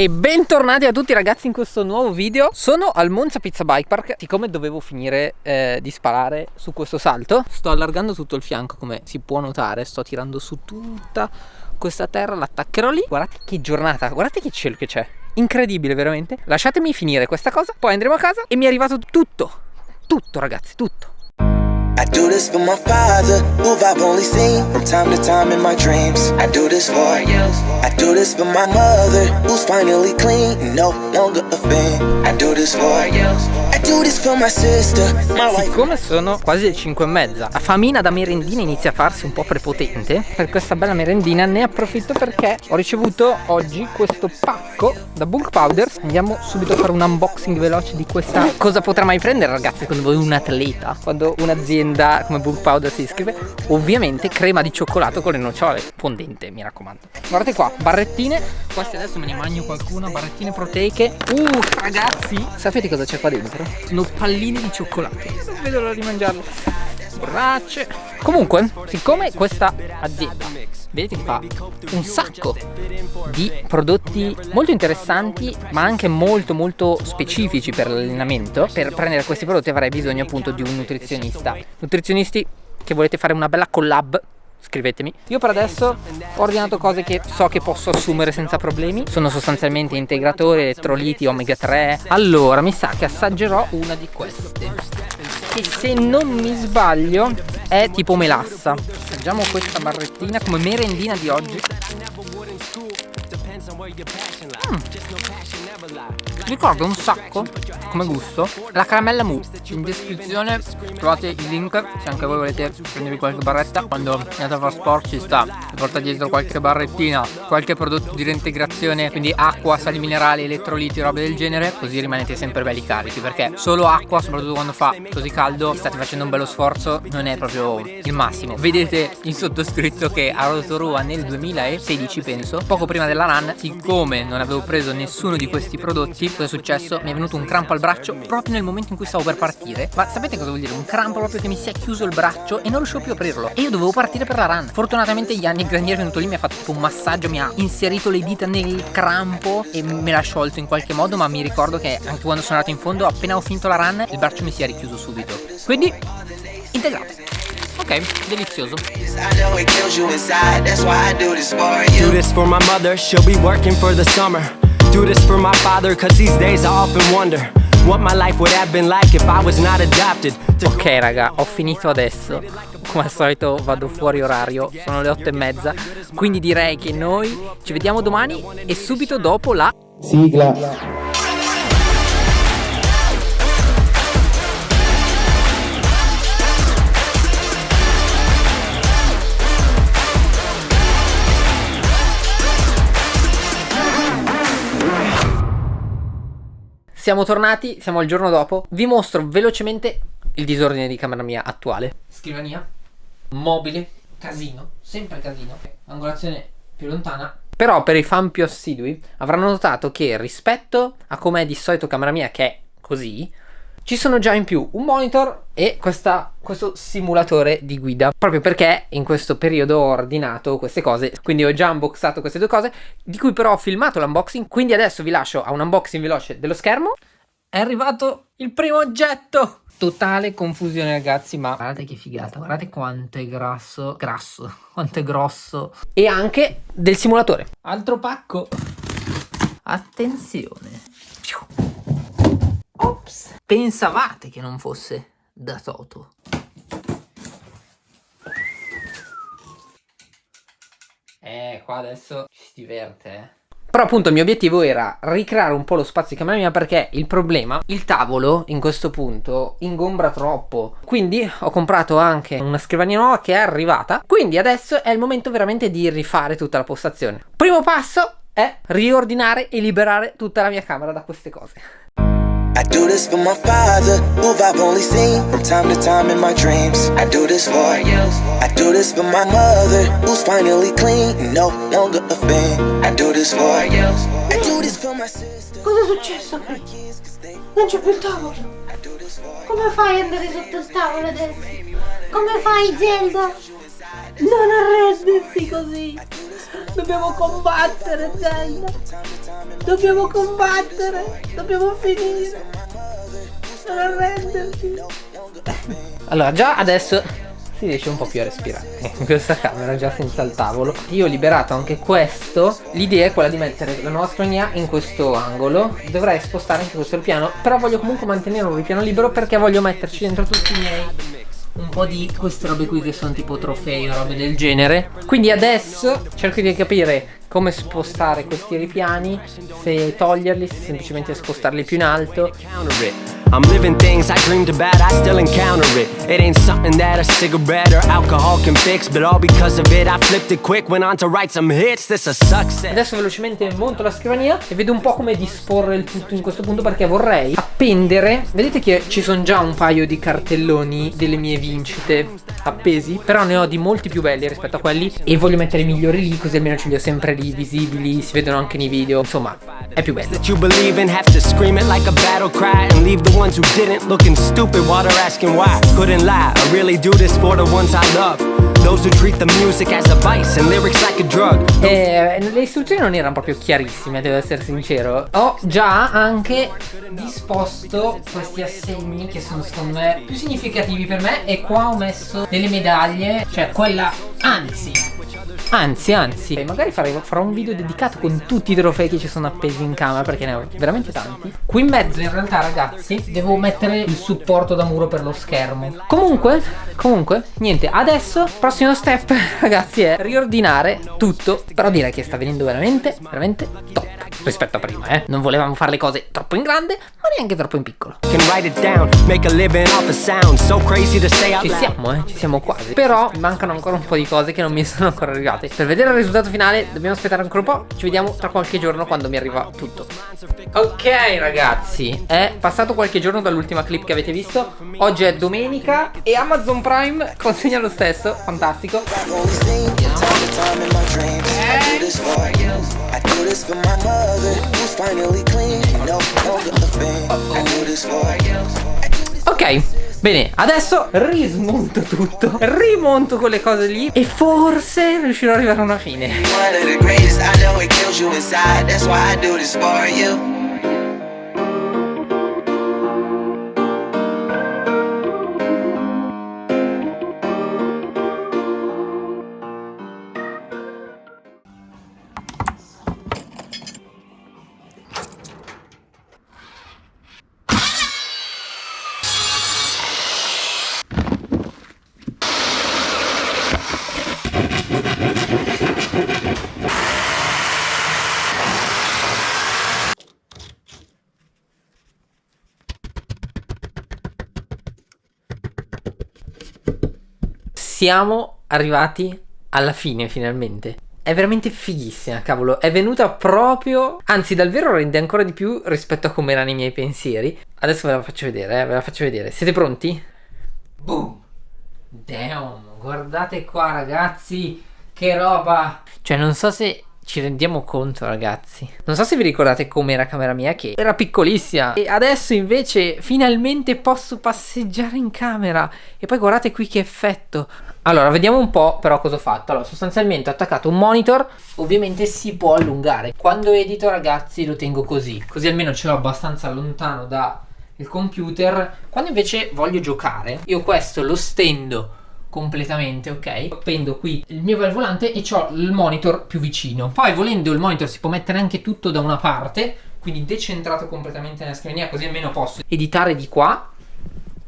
E bentornati a tutti ragazzi in questo nuovo video. Sono al Monza Pizza Bike Park. Siccome dovevo finire eh, di sparare su questo salto Sto allargando tutto il fianco come si può notare. Sto tirando su tutta questa terra L'attaccherò lì. Guardate che giornata, guardate che cielo che c'è. Incredibile veramente. Lasciatemi finire questa cosa Poi andremo a casa e mi è arrivato tutto. Tutto ragazzi, tutto This for my father, who I've only seen from time to time in my dreams. I do this for you. I do this for my mother, who's finally clean, no longer a fan. I do this for you. I Siccome sono quasi le 5 e mezza, la famina da merendina inizia a farsi un po' prepotente. Per questa bella merendina ne approfitto perché ho ricevuto oggi questo pacco da Bulk Powders. Andiamo subito a fare un unboxing veloce di questa. Cosa potrà mai prendere ragazzi secondo voi un atleta? Quando un'azienda azienda come Book Powder si iscrive ovviamente crema di cioccolato con le nocciole fondente mi raccomando guardate qua barrettine queste adesso me ne mangio qualcuna barrettine proteiche uh ragazzi sapete cosa c'è qua dentro? Sono palline di cioccolato. Non vedo l'ora di mangiarle borracce. Comunque siccome questa azienda vedete che fa un sacco di prodotti molto interessanti ma anche molto molto specifici per l'allenamento per prendere questi prodotti avrei bisogno appunto di un nutrizionista. Nutrizionisti che volete fare una bella collab scrivetemi. Io per adesso ho ordinato cose che so che posso assumere senza problemi. Sono sostanzialmente integratori, elettroliti, omega 3 allora mi sa che assaggerò una di queste. Che se non mi sbaglio è tipo melassa. Assaggiamo questa barrettina come merendina di oggi mm. ricordo un sacco come gusto la caramella mousse. in descrizione trovate il link se anche voi volete prendervi qualche barretta quando andate a fare sport ci sta. porta dietro qualche barrettina qualche prodotto di reintegrazione quindi acqua sali minerali elettroliti robe del genere così rimanete sempre belli carichi perché solo acqua soprattutto quando fa così caldo state facendo un bello sforzo non è proprio il massimo. vedete il sottoscritto che a Rotorua nel 2016 penso poco prima della run siccome non avevo preso nessuno di questi prodotti cosa è successo? Mi è venuto un crampo al braccio proprio nel momento in cui stavo per partire. Ma sapete cosa vuol dire? Un crampo proprio che mi si è chiuso il braccio e non riuscivo più a aprirlo. E io dovevo partire per la run. Fortunatamente gli anni graniere è venuto lì mi ha fatto tipo un massaggio mi ha inserito le dita nel crampo e me l'ha sciolto in qualche modo ma mi ricordo che anche quando sono andato in fondo appena ho finito la run il braccio mi si è richiuso subito. Quindi integrato Ok, delizioso. Do this for my mother, she'll be working for the summer. Do this for my father, cause these days I often wonder. What my life would have been like if I was not adopted Ok raga, ho finito adesso Come al solito vado fuori orario Sono le otto e mezza Quindi direi che noi ci vediamo domani E subito dopo la sigla Siamo tornati, siamo al giorno dopo. Vi mostro velocemente il disordine di camera mia attuale. Scrivania. Mobile. Casino. Sempre casino. Angolazione più lontana. Però per i fan più assidui Avranno notato che rispetto a com'è di solito camera mia Che è così ci sono già in più un monitor e questa, questo simulatore di guida. Proprio perché in questo periodo ho ordinato queste cose quindi ho già unboxato queste due cose di cui però ho filmato l'unboxing quindi adesso vi lascio a un unboxing veloce dello schermo. È arrivato il primo oggetto! Totale confusione ragazzi ma guardate che figata guardate quanto è grasso grasso quanto è grosso. E anche del simulatore. Altro pacco. Attenzione. Ops. Pensavate che non fosse da Toto. Eh, qua adesso ci si diverte, eh. Però appunto il mio obiettivo era ricreare un po' lo spazio di camera mia perché il problema, il tavolo in questo punto ingombra troppo. Quindi ho comprato anche una scrivania nuova che è arrivata. Quindi adesso è il momento veramente di rifare tutta la postazione. Primo passo è riordinare e liberare tutta la mia camera da queste cose. I do this for my father, who I've only seen from time to time in my dreams. I do this for you. I do this for my mother, who's finally clean, no longer a fan. I do this for you. I do this for my sister. Cosa è successo? Non c'è più il tavolo. Come fai ad andare sotto il tavolo adesso? Come fai Zelda? Non arrendersi così. Dobbiamo combattere, Zelda. Dobbiamo combattere. Dobbiamo finire. Non arrenderti. Allora, già adesso si riesce un po' più a respirare in questa camera già senza il tavolo io ho liberato anche questo l'idea è quella di mettere la nuova scrivania in questo angolo dovrei spostare anche questo ripiano però voglio comunque mantenere un ripiano libero perché voglio metterci dentro tutti i miei un po' di queste robe qui che sono tipo trofei o robe del genere. Quindi adesso cerco di capire come spostare questi ripiani se toglierli se semplicemente spostarli più in alto I'm living things I dreamed about, I still encounter it. It ain't something that a cigarette or alcohol can fix But all because of it, I flipped it quick Went on to write some hits, this a success. Adesso velocemente monto la scrivania E vedo un po' come disporre il tutto in questo punto Perché vorrei appendere. Vedete che ci sono già un paio di cartelloni Delle mie vincite appesi Però ne ho di molti più belli rispetto a quelli E voglio mettere i migliori lì Così almeno ce li ho sempre lì visibili Si vedono anche nei video Insomma, è più bello Those who treat the music as a vice and lyrics like a drug. Eh, Le istruzioni non erano proprio chiarissime, devo essere sincero. Ho già anche disposto questi assegni che sono secondo me più significativi per me E qua ho messo delle medaglie, cioè quella, anzi Anzi, anzi, magari farò, farò un video dedicato con tutti i trofei che ci sono appesi in camera perché ne ho veramente tanti. Qui in mezzo in realtà ragazzi devo mettere il supporto da muro per lo schermo. Comunque, comunque, niente, adesso prossimo step ragazzi è riordinare tutto. Però direi che sta venendo veramente, veramente top rispetto a prima, eh. Non volevamo fare le cose troppo in grande, ma neanche troppo in piccolo. Ci siamo, eh, ci siamo quasi. Però mancano ancora un po' di cose che non mi sono ancora arrivate. Per vedere il risultato finale dobbiamo aspettare ancora un po'. Ci vediamo tra qualche giorno quando mi arriva tutto. Ok ragazzi, è passato qualche giorno dall'ultima clip che avete visto. Oggi è domenica e Amazon Prime consegna lo stesso, fantastico. Ok, bene, adesso rismonto tutto, rimonto quelle cose lì e forse riuscirò ad arrivare a una fine. Siamo arrivati alla fine finalmente. È veramente fighissima, cavolo. È venuta proprio... Anzi, dal vero rende ancora di più rispetto a come erano i miei pensieri. Adesso ve la faccio vedere, eh, ve la faccio vedere. Siete pronti? Boom! Damn! Guardate qua, ragazzi! Che roba! Cioè, non so se ci rendiamo conto ragazzi Non so se vi ricordate com'era camera mia che era piccolissima E adesso invece finalmente posso passeggiare in camera E poi guardate qui che effetto allora, vediamo un po' però cosa ho fatto. Allora, sostanzialmente ho attaccato un monitor, ovviamente si può allungare. Quando edito, ragazzi, lo tengo così. Così almeno ce l'ho abbastanza lontano dal computer. Quando invece voglio giocare, io questo lo stendo completamente, ok? Appendo qui il mio bel volante e ho il monitor più vicino. Poi volendo il monitor si può mettere anche tutto da una parte, quindi decentrato completamente nella scrivania, così almeno posso editare di qua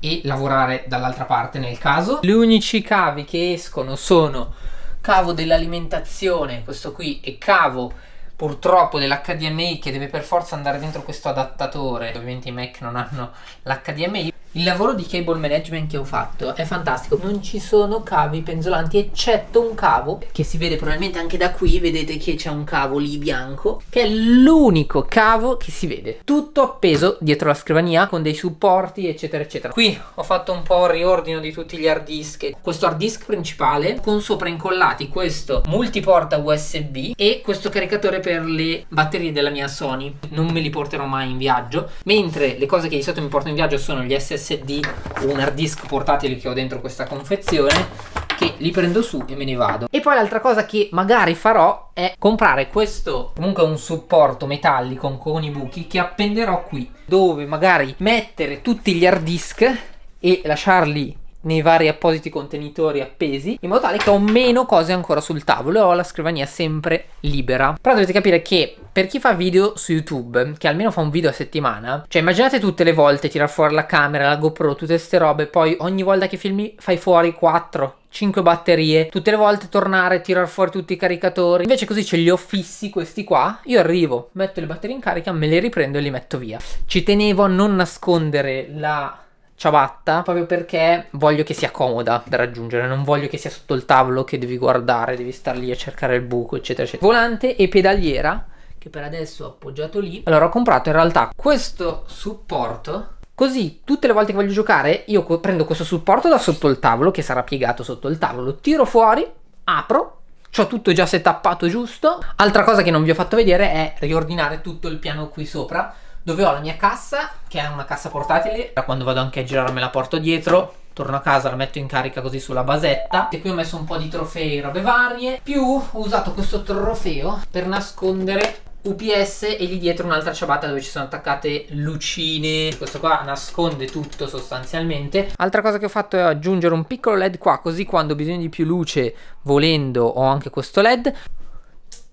e lavorare dall'altra parte nel caso. Gli unici cavi che escono sono cavo dell'alimentazione, questo qui, e cavo purtroppo dell'HDMI che deve per forza andare dentro questo adattatore. Ovviamente i Mac non hanno l'HDMI. Il lavoro di cable management che ho fatto è fantastico, non ci sono cavi penzolanti eccetto un cavo che si vede probabilmente anche da qui, vedete che c'è un cavo lì bianco, che è l'unico cavo che si vede. Tutto appeso dietro la scrivania con dei supporti eccetera eccetera. Qui ho fatto un po' il riordino di tutti gli hard disk, questo hard disk principale con sopra incollati questo multiporta USB e questo caricatore per le batterie della mia Sony, non me li porterò mai in viaggio, mentre le cose che di solito mi porto in viaggio sono gli SSD SSD un hard disk portatile che ho dentro questa confezione che li prendo su e me ne vado. E poi l'altra cosa che magari farò è comprare questo comunque un supporto metallico con i buchi che appenderò qui dove magari mettere tutti gli hard disk e lasciarli nei vari appositi contenitori appesi in modo tale che ho meno cose ancora sul tavolo e ho la scrivania sempre libera però dovete capire che per chi fa video su youtube che almeno fa un video a settimana cioè immaginate tutte le volte tirar fuori la camera la gopro tutte queste robe poi ogni volta che filmi fai fuori 4 5 batterie, tutte le volte tornare, tirar fuori tutti i caricatori. Invece così ce li ho fissi questi qua, io arrivo, metto le batterie in carica, me le riprendo e li metto via. Ci tenevo a non nascondere la ciabatta proprio perché voglio che sia comoda da raggiungere, non voglio che sia sotto il tavolo che devi guardare, devi star lì a cercare il buco, eccetera, eccetera. Volante e pedaliera che per adesso ho appoggiato lì. Allora ho comprato in realtà questo supporto Così tutte le volte che voglio giocare io prendo questo supporto da sotto il tavolo che sarà piegato sotto il tavolo, tiro fuori, apro, ho tutto già setappato giusto. Altra cosa che non vi ho fatto vedere è riordinare tutto il piano qui sopra dove ho la mia cassa che è una cassa portatile. Da quando vado anche a girare me la porto dietro torno a casa la metto in carica così sulla basetta. E qui ho messo un po' di trofei robe varie. Più ho usato questo trofeo per nascondere UPS e lì dietro un'altra ciabatta dove ci sono attaccate lucine. Questo qua nasconde tutto sostanzialmente. Altra cosa che ho fatto è aggiungere un piccolo led qua così quando ho bisogno di più luce volendo ho anche questo led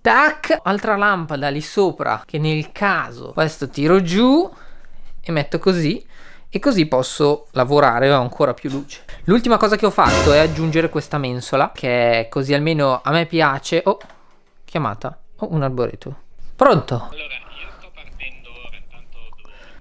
tac altra lampada lì sopra che nel caso questo tiro giù e metto così e così posso lavorare ho ancora più luce l'ultima cosa che ho fatto è aggiungere questa mensola che così almeno a me piace oh chiamata oh un arboreto Pronto? Allora, io sto partendo ora, intanto.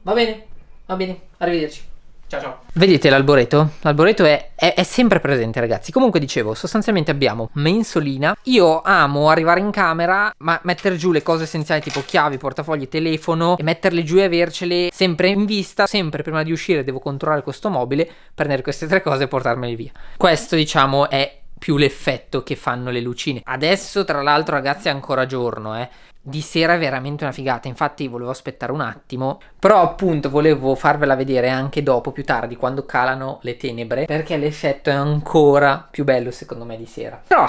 Va bene, va bene, arrivederci. Ciao ciao. Vedete l'alboreto? L'alboreto è, è, è, sempre presente ragazzi. Comunque dicevo, sostanzialmente abbiamo mensolina. Io amo arrivare in camera, ma mettere giù le cose essenziali tipo chiavi, portafogli, telefono e metterle giù e avercele sempre in vista. Sempre prima di uscire devo controllare questo mobile, prendere queste tre cose e portarmele via. Questo diciamo è più l'effetto che fanno le lucine. Adesso tra l'altro ragazzi è ancora giorno eh di sera è veramente una figata infatti volevo aspettare un attimo però appunto volevo farvela vedere anche dopo più tardi quando calano le tenebre perché l'effetto è ancora più bello secondo me di sera però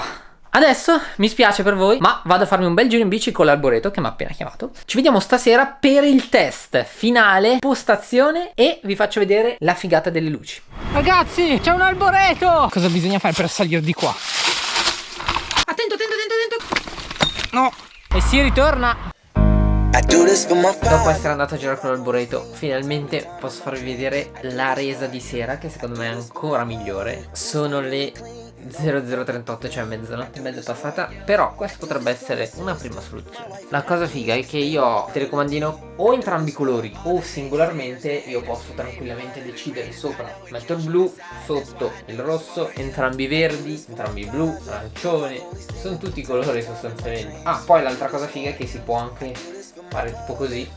Adesso mi spiace per voi, ma vado a farmi un bel giro in bici con l'alboreto che mi ha appena chiamato. Ci vediamo stasera per il test finale, postazione e vi faccio vedere la figata delle luci. Ragazzi, c'è un alboreto! Cosa bisogna fare per salire di qua? Attento, attento, attento, attento! No! E si ritorna. Dopo essere andato a girare con l'alboreto Finalmente posso farvi vedere la resa di sera Che secondo me è ancora migliore. Sono le 0038 cioè mezzanotte e mezza passata però questa potrebbe essere una prima soluzione. La cosa figa è che io ho il telecomandino o entrambi i colori o singolarmente io posso tranquillamente decidere sopra. Metto il blu sotto il rosso entrambi verdi entrambi blu arancione sono tutti i colori sostanzialmente. Ah poi l'altra cosa figa è che si può anche fare tipo così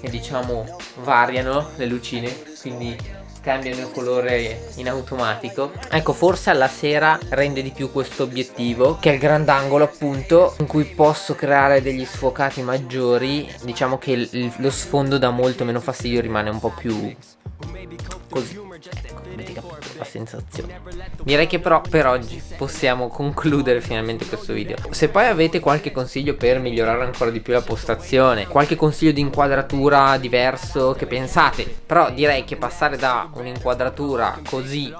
e diciamo variano le lucine quindi cambiano il colore in automatico. Ecco forse alla sera rende di più questo obiettivo che è il grandangolo appunto in cui posso creare degli sfocati maggiori. Diciamo che lo sfondo dà molto meno fastidio rimane un po' più così. Ecco la sensazione. Direi che però per oggi possiamo concludere finalmente questo video. Se poi avete qualche consiglio per migliorare ancora di più la postazione qualche consiglio di inquadratura diverso che pensate però direi che passare da un'inquadratura così.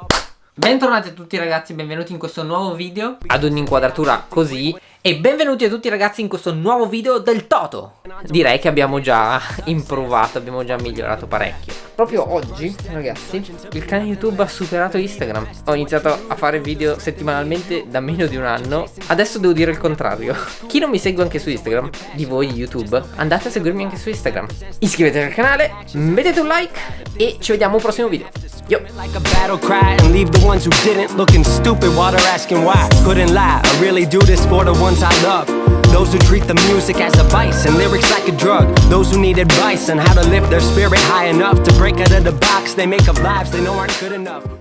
Bentornati a tutti ragazzi, benvenuti in questo nuovo video. Ad un'inquadratura così e benvenuti a tutti ragazzi in questo nuovo video del Toto. Direi che abbiamo già improvato, abbiamo già migliorato parecchio. Proprio oggi ragazzi il canale YouTube ha superato Instagram. Ho iniziato a fare video settimanalmente da meno di un anno. Adesso devo dire il contrario. Chi non mi segue anche su Instagram, di voi YouTube, andate a seguirmi anche su Instagram. Iscrivetevi al canale, mettete un like e ci vediamo al prossimo video. Yo. Like a battle cry and leave the ones who didn't. Looking stupid while they're asking why. Couldn't lie, I really do this for the ones I love. Those who treat the music as a vice and lyrics like a drug. Those who need advice on how to lift their spirit high enough to break out of the box they make up lives they know aren't good enough.